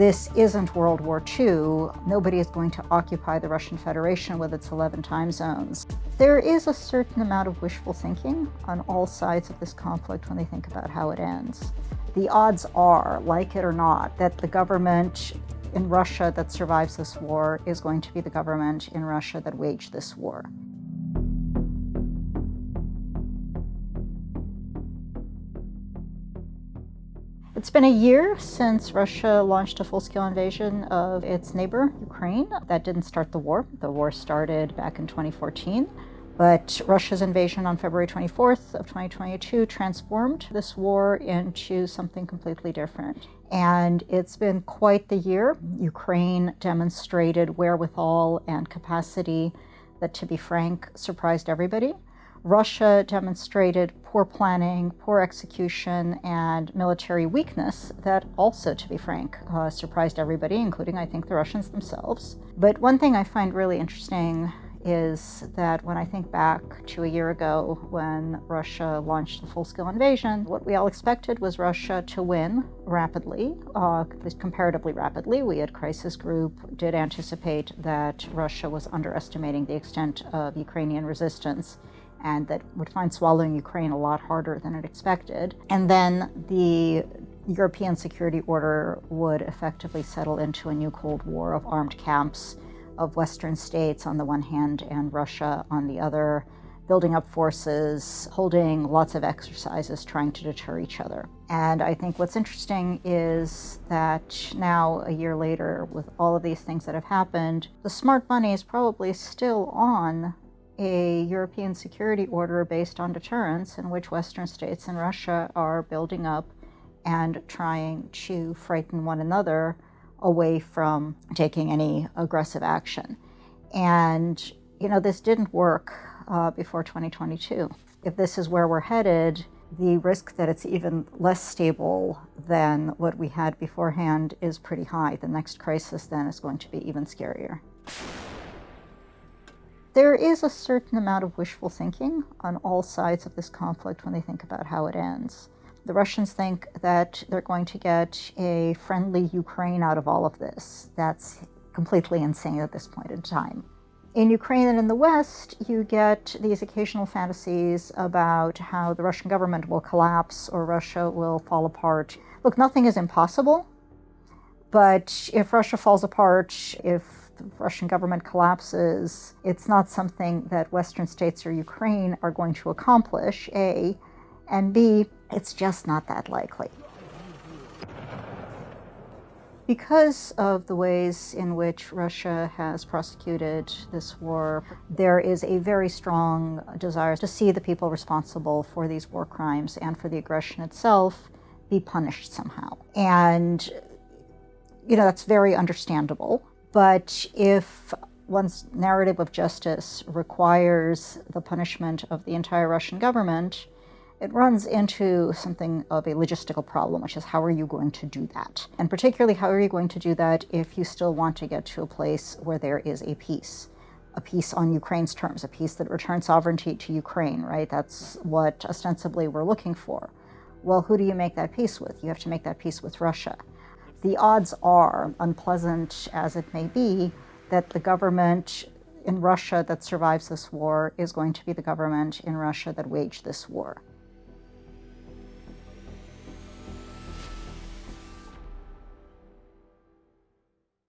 this isn't World War II. Nobody is going to occupy the Russian Federation with its 11 time zones. There is a certain amount of wishful thinking on all sides of this conflict when they think about how it ends. The odds are, like it or not, that the government in Russia that survives this war is going to be the government in Russia that waged this war. It's been a year since Russia launched a full-scale invasion of its neighbor, Ukraine. That didn't start the war. The war started back in 2014. But Russia's invasion on February 24th of 2022 transformed this war into something completely different. And it's been quite the year. Ukraine demonstrated wherewithal and capacity that, to be frank, surprised everybody. Russia demonstrated poor planning, poor execution, and military weakness that also, to be frank, uh, surprised everybody, including, I think, the Russians themselves. But one thing I find really interesting is that when I think back to a year ago when Russia launched the full-scale invasion, what we all expected was Russia to win rapidly, uh, comparatively rapidly. We at Crisis Group did anticipate that Russia was underestimating the extent of Ukrainian resistance and that would find swallowing Ukraine a lot harder than it expected. And then the European security order would effectively settle into a new Cold War of armed camps of Western states on the one hand and Russia on the other, building up forces, holding lots of exercises, trying to deter each other. And I think what's interesting is that now, a year later, with all of these things that have happened, the smart money is probably still on a European security order based on deterrence in which Western states and Russia are building up and trying to frighten one another away from taking any aggressive action. And, you know, this didn't work uh, before 2022. If this is where we're headed, the risk that it's even less stable than what we had beforehand is pretty high. The next crisis then is going to be even scarier. There is a certain amount of wishful thinking on all sides of this conflict when they think about how it ends. The Russians think that they're going to get a friendly Ukraine out of all of this. That's completely insane at this point in time. In Ukraine and in the West, you get these occasional fantasies about how the Russian government will collapse or Russia will fall apart. Look, nothing is impossible, but if Russia falls apart, if the Russian government collapses, it's not something that Western states or Ukraine are going to accomplish, A, and B, it's just not that likely. Because of the ways in which Russia has prosecuted this war, there is a very strong desire to see the people responsible for these war crimes and for the aggression itself be punished somehow. And, you know, that's very understandable. But if one's narrative of justice requires the punishment of the entire Russian government, it runs into something of a logistical problem, which is how are you going to do that? And particularly, how are you going to do that if you still want to get to a place where there is a peace? A peace on Ukraine's terms, a peace that returns sovereignty to Ukraine, right? That's what ostensibly we're looking for. Well, who do you make that peace with? You have to make that peace with Russia the odds are, unpleasant as it may be, that the government in Russia that survives this war is going to be the government in Russia that waged this war.